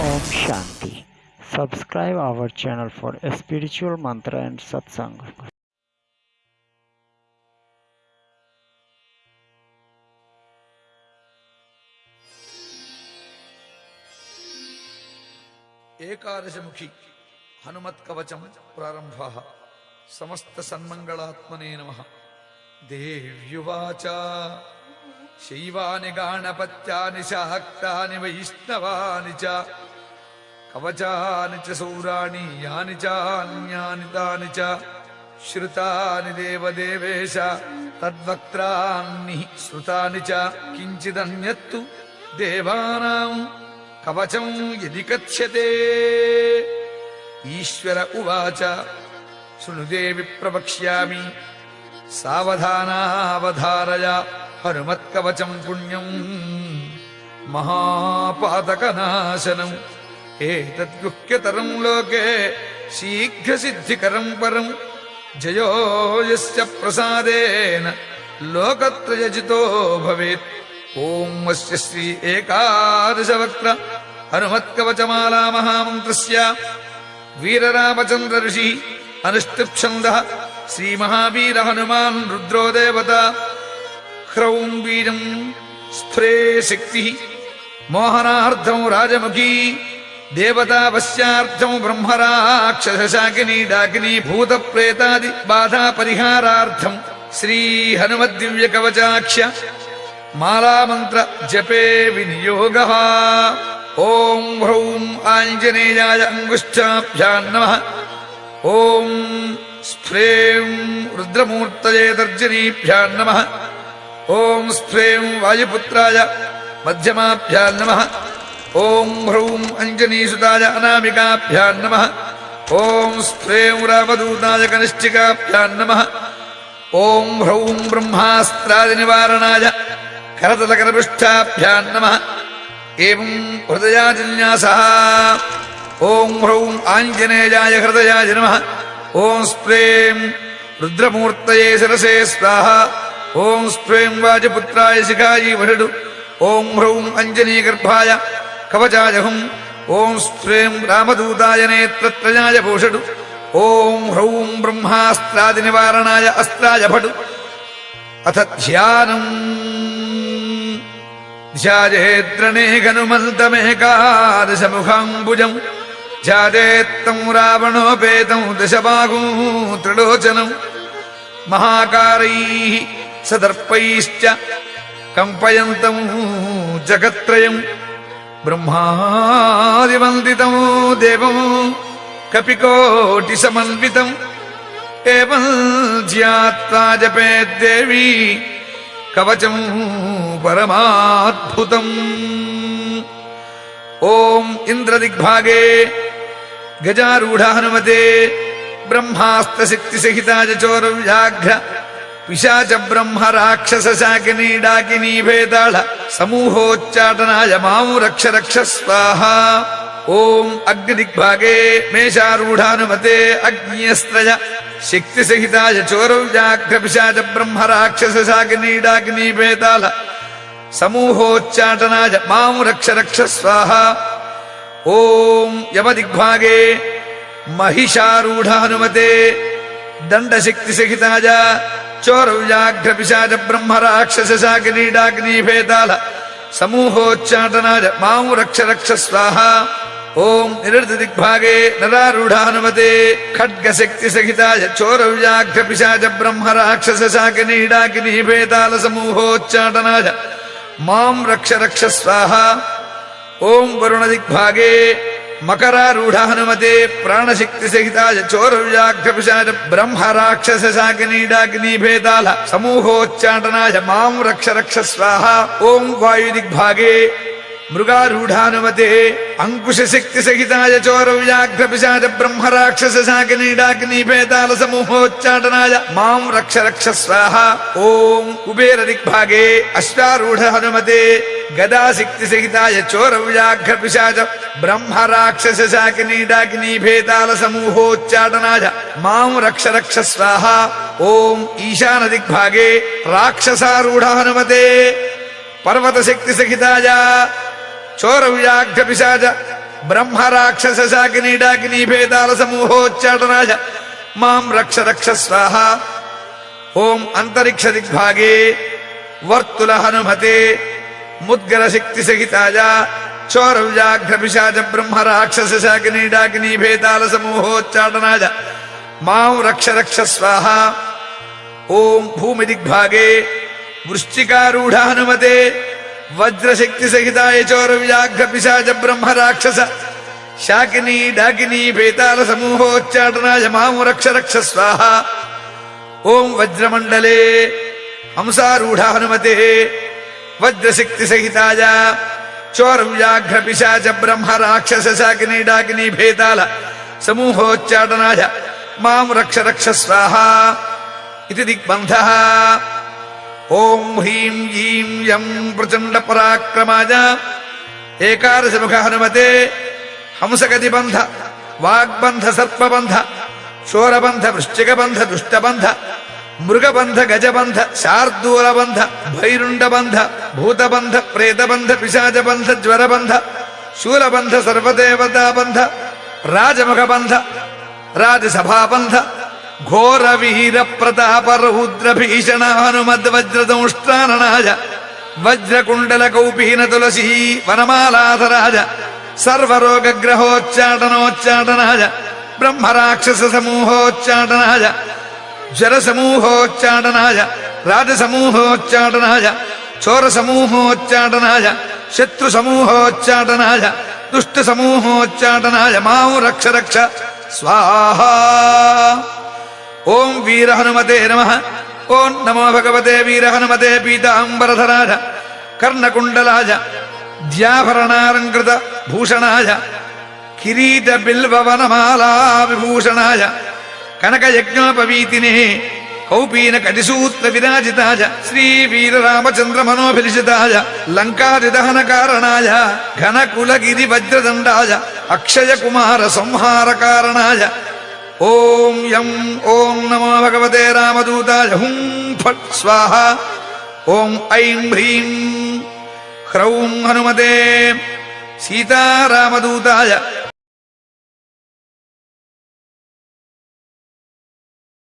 Om Shanti. Subscribe our channel for spiritual mantra and satsang. ఏకాదశముఖి హనుమత్కవచం ప్రారంభ సమస్త సన్మంగళాత్మనే నమ దేవ్యువాచ శైవాని గాణపత్యాని శాక్తాని వైష్ణవాని చ कवचानि च सौराणि यानि चान्यानि तानि च श्रुतानि देवदेवेश तद्वक्त्राणि श्रुतानि च किञ्चिदन्यत्तु देवानाम् कवचम् यदि कथ्यते। ईश्वर उवाच शृणुदेवि प्रवक्ष्यामि। सावधानावधारय हनुमत्कवचम् पुण्यम् महापातकनाशनम् एतद्गुह्यतरम् लोके शीघ्रसिद्धिकरम् परम् जयो यस्य प्रसादेन लोकत्रयजितो भवेत्। ॐ अस्य श्री एकादशवक्त्र हनुमत्कवचमाला महामन्त्रस्य वीररामचन्द्र ऋषिः अनिष्टिप्छन्दः श्रीमहावीर हनुमान् रुद्रो देवता ह्रौं वीरम् स्फुरे शक्तिः मोहनार्दम् राजमुखी देवतापश्चार्थौ कवचाक्ष माला मंत्र जपे विनियोग। ॐ ह्रौं आञ्जनेयाय अंगुष्ठाभ्या नम। ॐ स्फ्रें रुद्रमूर्त तर्जनीभ्या नम। ॐ स्फ्रें वायुपुत्राय मध्यमाभ्या नमः। ॐ भ्रौम् अञ्जनीसुताय अनामिकाभ्यां नमः। ॐ स्त्रेंरावदूताय कनिष्ठिकाभ्यां नमः। ॐ ह्रौं ब्रह्मास्त्रादिनिवारणाय करतलकरपृष्ठाभ्यां नमः। एवं हृदयाजिन्यासः। ॐ ह्रौं आञ्जनेयाय हृदयाय नमः। ॐ स्प्रें रुद्रमूर्तये शिरसे स्वाहा। ॐ स्प्रें वाजपुत्राय शिखाय वरुडु ॐ ह्रौं अञ्जनीगर्भाय कवचाजहुम् ॐ श्रीं रामदूताय नेत्रत्रयाय भूषडु। ॐ ह्रौं ब्रह्मास्त्रादिनिवारणाय अस्त्राय भटु। अथ ध्यानम्। ध्याजेद्रणेघनुमन्तमेकादशमुखाम्बुजम् ध्याजेत्तम् रावणोपेतम् दशबागू त्रिलोचनम् महाकारैः सदर्पैश्च कम्पयन्तम् जगत्त्रयम्। ब्रह्मादिवन्दितम् देवम् कपिकोटिसमन्वितम् एवम् ज्ञात्वा जपेत् देवी कवचम् परमाद्भुतम्। ॐ इन्द्रदिग्भागे गजारूढ हनुमते ब्रह्मास्तशक्तिसहिताय चोरव्याघ्र पिशाच ब्रह्म राक्षस शाकिनी डाकिनी भेदाल समूहोच्चाटनाय मामुरक्ष रक्ष स्वाहा ओम अग्निग्भागे मेषारूढ़ानुमते अग्निस्त्रय शक्ति सहिताय चोरव्याघ्र विशाच ब्रह्म राक्षस शाकिनी डाकिनी भेदाल समूहोच्चाटनाय मामुरक्ष रक्ष स्वाहा ओम यमदिग्भागे महिषारूढ़ानुमते दंड सहिताय चोर व्याघ्र पिशाच ब्रह्म राक्षस चोरव्याघ्रपिशाच भेदाल समूहोच्चाटनाय माँ रक्ष रक्ष स्वाहा ओम निरृत दिग्भागे नरारूढानुमते खड्ग शक्ति सहिताय चोर व्याघ्र पिशाच ब्रह्म राक्षस खड्गशक्तिसहिताय डाग्नि भेदाल समूहोच्चाटनाय माँ रक्ष रक्ष स्वाहा ओम वरुण दिग्भागे नरारूढ हनुमते खड्गशक्तिसहिताय चोरव्याघ्रपिशाच ब्रह्म राक्षस शाकिनी डाकिनी भेदाल समूहोच्चाटनाय माँ रक्ष रक्ष स्वाहा वायु वरुणदिग्भागे मृगारूढ़ानुमते अंकुश शक्ति सहिताय चोर व्याघ्र पिशाच ब्रह्म राक्षस शाकिनीडाग्नि भेदाल समूहोच्चाटनाय माम रक्ष रक्ष स्वाहा। ओम कुबेर दिग्भागे अश्वारूढ़ हनुमते गदा शक्ति सहिताय चोर व्याघ्र पिशाच ब्रह्म राक्षस शाकिनीडाग्नि भेदाल समूहोच्चाटनाय माम रक्ष रक्ष स्वाहा। ओम ईशान दिग्भागे राक्षसारूढ़ हनुमते पर्वत शक्ति सहिताय चोर विराक्ष पिशाच ब्रह्म राक्षस शाकिनी डाकिनी भेदाल समूहोच्चाटनाच माम रक्ष रक्ष स्वाहा ओम अंतरिक्ष दिग्भागे वर्तुल हनुमते मुद्गर शक्ति सहिताज चोर विजाघ्र पिशाच ब्रह्म राक्षस शाकिनी डाकिनी भेदाल समूहोच्चाटनाच माम रक्ष रक्ष स्वाहा ओम भूमि दिग्भागे वृष्टिकारूढ़ हनुमते रक्ष रक्ष स्वाहा ॐ अन्तरिक्षदिग्भागे वर्तुल हनुमते मुद्गरशक्तिसहिताय चोरव्याघ्रपिशाच ब्रह्मराक्षसशाकिनीडाकिनीभेदाल समूहोच्चाटनाय माँ रक्ष रक्ष स्वाहा। ॐ भूमिदिग्भागे वृश्चिकारूढ हनुमते वज्रशक्तिसहिताय चोरव्याघ्रपिशाच ब्रह्मराक्षस शाकिनी डाकिनी भेताल समूहोच्चाटनाय माँ रक्ष स्वाहा ॐ वज्रमण्डले हंसारूढ हनुमते वज्रशक्तिसहिताय चोरव्याघ्रपिशाच ब्रह्मराक्षस शाकिनी, डाकिनी भेताल समूहोच्चाटनाय माँ रक्ष रक्ष स्वाहा। इति दिग्बन्धः। ॐ ह्रीं ह्रीं यं प्रचण्डपराक्रमाय एकादशमुख हनुमते, हंसगतिबन्ध, वाग्बन्ध, सर्पबन्ध शोरबन्ध वृश्चिकबन्ध, दुष्टबन्ध, मृगबन्ध, गजबन्ध, शार्दूलबन्ध, भैरुण्डबन्ध, भूतबन्ध, प्रेतबन्ध, पिशाचबन्ध, ज्वरबन्ध, शूलबन्ध, सर्वदेवताबन्ध, राजमुखबन्ध, राजसभाबन्ध घोरवीर प्रताप रौद्र भीषण हनुमद्वज्रदंष्ट्राननाय वज्रकुण्डल कौपीन तुलसी वनमालाधराज सर्वरोगग्रहोच्चाटनोच्चाटनाय ब्रह्मराक्षस समूहोच्चाटनाय ज्वर समूहोच्चाटनाय राजसमूहोच्चाटनाय चोर समूहोच्चाटनाय शत्रु समूहोच्चाटनाय दुष्ट समूहोच्चाटनाय माँ रक्ष रक्ष स्वाहा ॐ वीर हनुमते नमः ॐ नमो भगवते वीर हनुमते पीताम्बरधराय कर्णकुण्डलाय द्याभरणालङ्कृत भूषणाय किरीट बिल्ववनमाला विभूषणाय कनकयज्ञोपवीतिने कौपीन कटिसूत्र ॐ यं ॐ नमो भगवते रामदूताय हुं फट् स्वाहा। ॐ ऐं ह्रीं ह्रौं हनुमते। सीतारामदूताय